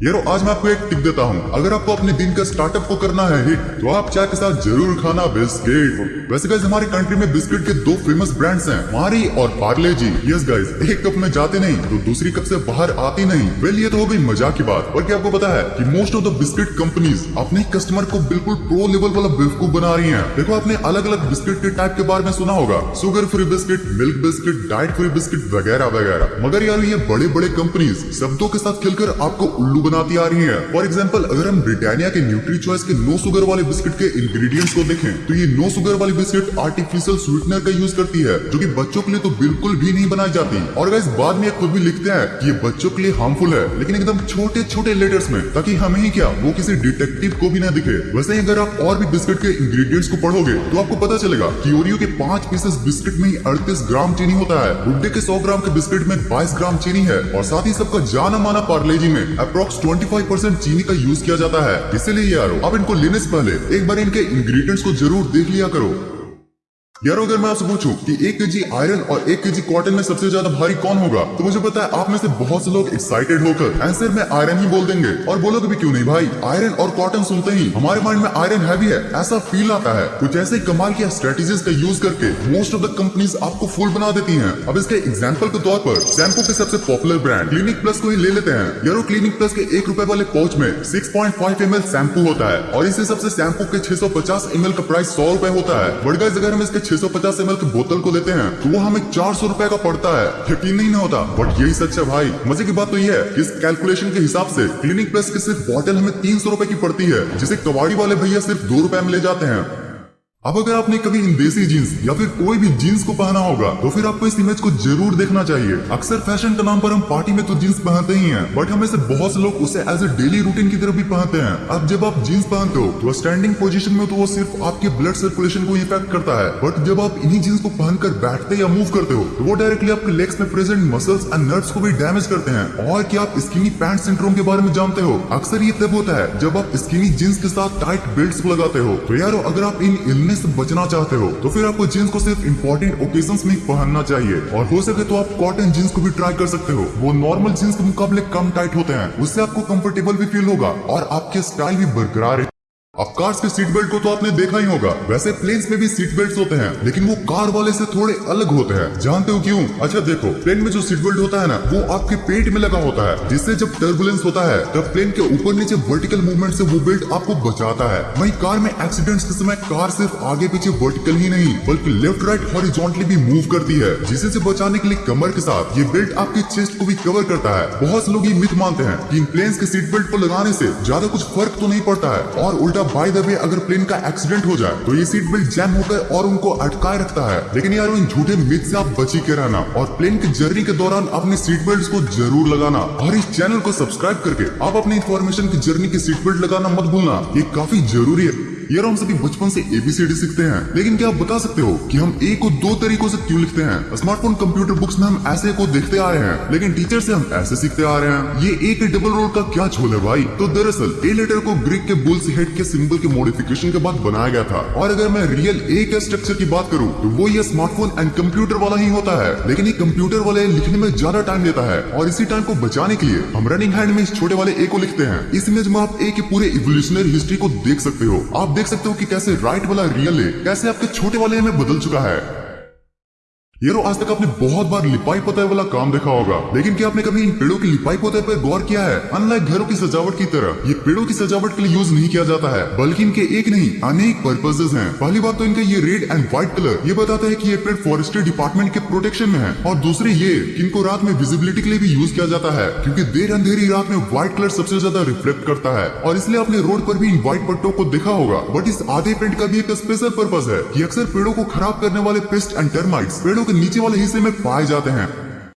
यारो आज मैं आपको एक टिप देता हूँ। अगर आपको अपने दिन का स्टार्टअप को करना है हिट तो आप चाय के साथ ज़रूर खाना बिस्किट वैसे गाइस हमारे कंट्री में बिस्किट के दो फ़ेमस ब्रांड्स हैं मारी और पार्ले जी। यस गाइस एक कप में जाते नहीं तो दूसरी कप से बाहर आती नहीं। वेल ये तो हो गई मज़ाक की बात। और क्या आपको पता है कि most of the biscuit companies अपने कस्टमर को बिल्कुल प्रो लेवल वाला बेवकूफ़ बना रही है। देखो, आपने अलग अलग बिस्किट के टाइप के बारे में सुना होगा। Sugar free biscuit milk biscuit diet free biscuit वगैरह वगैरह। मगर यार, ये बड़े बड़े कंपनीज़ शब्दों के साथ खिलकर आपको उल्लू बनाती आ रही है। फॉर एग्ज़ाम्पल अगर हम ब्रिटानिया के न्यूट्री चॉइस के नो शुगर वाले बिस्किट के इंग्रेडिएंट्स को देखें तो ये नो शुगर वाली बिस्किट आर्टिफिशियल स्वीटनर का यूज़ करती है, जो कि बच्चों के लिए तो बिल्कुल भी नहीं बनाई जाती। और गाइस बाद में खुद भी लिखते हैं कि ये बच्चों के लिए हार्मफुल है, लेकिन एकदम छोटे छोटे लेटर्स में, ताकि हमें ही क्या, वो किसी डिटेक्टिव को भी ना दिखे। वैसे ही अगर आप और भी बिस्किट के इंग्रेडिएंट्स को पढ़ोगे तो आपको पता चलेगा कि ओरियो के पाँच पीसेस बिस्किट में अड़तीस ग्राम चीनी होता है। गुड्डे के सौ ग्राम के बिस्किट में बाईस ग्राम चीनी है। और साथ ही सबका जाना माना पार्लेजी में अप्रोक्स फाइव परसेंट चीनी का यूज़ किया जाता है। इसीलिए आरो आप इनको लेने से पहले एक बार इनके इंग्रेडिएंट्स को ज़रूर देख लिया करो। यारो, अगर मैं आपसे पूछूँ कि एक के जी आयरन और एक के जी कॉटन में सबसे ज़्यादा भारी कौन होगा तो मुझे पता है आप में से बहुत से लोग एक्साइटेड होकर आंसर में आयरन ही बोल देंगे। और बोलोगे भी, क्यों नहीं भाई? आयरन और कॉटन सुनते ही हमारे माइंड में आयरन हैवी है, ऐसा फील आता है। कुछ ऐसे कमाल की स्ट्रेटेजीज का यूज़ करके मोस्ट ऑफ़ द कंपनीज़ आपको फुल बना देती है, अब इसके एग्ज़ाम्पल के तौर पर शैम्पू के सबसे पॉपुलर ब्रांड क्लिनिक प्लस को ही ले लेते हैं। यारो क्लिनिक प्लस के एक रूपए वाले पाउच में six point five M L shampoo होता है और इस इसी सबसे शैम्पू के छह सौ पचास एम एल का प्राइस सौ रूपए होता है। गाइस अगर हम इसके सौ पचास एम की बोतल को लेते हैं तो वो हमें चार सौ रुपए का पड़ता है। यकीन नहीं ना होता बट यही सच है भाई। मज़े की बात तो ये है कि इस कैलकुलेशन के हिसाब से क्लिनिक प्लस की सिर्फ़ बोतल हमें तीन सौ की पड़ती है, जिसे कबाड़ी वाले भैया सिर्फ़ दो रुपए में ले जाते हैं। अब अगर आपने कभी इन देसी जीन्स या फिर कोई भी जीन्स को पहना होगा तो फिर आपको इस इमेज को ज़रूर देखना चाहिए। अक्सर फ़ैशन के नाम पर हम पार्टी में तो जीन्स पहनते ही हैं बट हमें से बहुत से लोग उसे एज ए डेली रूटीन की तरफ़ भी पहनते हैं। अब जब आप जीन्स पहनते हो तो स्टैंडिंग पोजीशन में तो वो सिर्फ़ आपके ब्लड सर्कुलेशन को इफ़ेक्ट करता है बट जब आप इन्हीं जीन्स को पहनकर बैठते या मूव करते हो तो वो डायरेक्टली आपके लेग्स में प्रेजेंट मसल्स एंड नर्व्स को भी डैमेज करते हैं। और क्या आप स्किनी पैंट सिंड्रोम के बारे में जानते हो? अक्सर ये तब होता है जब आप स्किनी जीन्स के साथ टाइट बेल्ट लगाते हो। तो यारो, अगर आप इन इलनेस से बचना चाहते हो तो फिर आपको जींस को सिर्फ़ इम्पोर्टेंट ओकेजन में पहनना चाहिए। और हो सके तो आप कॉटन जींस को भी ट्राई कर सकते हो। वो नॉर्मल जींस के मुकाबले कम टाइट होते हैं। उससे आपको कम्फर्टेबल भी फील होगा और आपके स्टाइल भी बरकरार अब कार्स के सीट बेल्ट को तो आपने देखा ही होगा। वैसे प्लेन्स में भी सीट बेल्ट होते हैं, लेकिन वो कार वाले से थोड़े अलग होते हैं। जानते हो क्यों? अच्छा देखो प्लेन में जो सीट बेल्ट होता है ना, वो आपके पेट में लगा होता है, जिससे जब टर्बुलेंस होता है, तब प्लेन के ऊपर नीचे वर्टिकल मूवमेंट से वो बेल्ट आपको बचाता है। वही कार में एक्सीडेंट के समय कार सिर्फ़ आगे पीछे वर्टिकल ही नहीं, बल्कि लेफ़्ट राइट हॉरिजॉन्टली भी मूव करती है, जिसे से बचाने के लिए कमर के साथ ये बेल्ट आपके चेस्ट को भी कवर करता है। बहुत से लोग ये मिथ मानते हैं कि प्लेन के सीट बेल्ट को लगाने ऐसी ज़्यादा कुछ फ़र्क तो नहीं पड़ता है, और उल्टा बाय द वे अगर प्लेन का एक्सीडेंट हो जाए तो ये सीट बेल्ट जैम होकर और उनको अटकाए रखता है। लेकिन यार इन झूठे मिथ से आप बची के रहना और प्लेन की जर्नी के दौरान अपने सीट बेल्ट को ज़रूर लगाना और इस चैनल को सब्सक्राइब करके आप अपने इन्फॉर्मेशन की जर्नी की सीट बेल्ट लगाना मत भूलना। ये काफ़ी ज़रूरी है। यार हम सभी बचपन से एबीसीडी सीखते हैं। लेकिन क्या आप बता सकते हो कि हम ए को दो तरीकों से क्यों लिखते हैं? स्मार्टफ़ोन कंप्यूटर बुक्स में हम ऐसे को देखते आ रहे हैं, लेकिन टीचर से हम ऐसे सीखते आ रहे हैं। ये ए के डबल रोल का क्या छोल है भाई? तो दरअसल ए लेटर को ग्रीक के बुल्स हेड के सिंबल के मॉडिफिकेशन के बाद बनाया गया था। और अगर मैं रियल ए के स्ट्रक्चर की बात करूँ तो वो ये स्मार्टफ़ोन एंड कंप्यूटर वाला ही होता है। लेकिन ये कंप्यूटर वाले लिखने में ज़्यादा टाइम लेता है। और इसी टाइम को बचाने के लिए हम रनिंग हैंड में इस छोटे वाले ए को लिखते हैं। इस इमेज में आप ए के पूरे इवोल्यूशनरी हिस्ट्री को देख सकते हो। आप देख सकते हो कि कैसे राइट वाला रियल है, कैसे आपके छोटे वाले में बदल चुका है। यारो आज तक आपने बहुत बार लिपाई पोताई वाला काम देखा होगा। लेकिन क्या आपने कभी इन पेड़ों की लिपाई पोताई पर गौर किया है? अनलाइक घरों की सजावट की तरह। ये पेड़ों की सजावट के लिए यूज़ नहीं किया जाता है, बल्कि इनके एक नहीं, अनेक पर्पजेज हैं। पहली बात तो इनका ये रेड एंड व्हाइट कलर ये बताता है की ये पेड़ फॉरेस्ट्री डिपार्टमेंट के प्रोटेक्शन में है। और दूसरी ये, इनको रात में विजिबिलिटी के लिए भी यूज़ किया जाता है, क्यूँकी देर अंधेरी रात में व्हाइट कलर सबसे ज़्यादा रिफ्लेक्ट करता है। और इसलिए आपने रोड पर भी इन व्हाइट पट्टों को देखा होगा। बट इस आधे पेंट का भी एक स्पेशल पर्पज है, की अक्सर पेड़ों को खराब करने वाले पेस्ट एंड टर्माइट्स पेड़ों नीचे वाले हिस्से में पाए जाते हैं।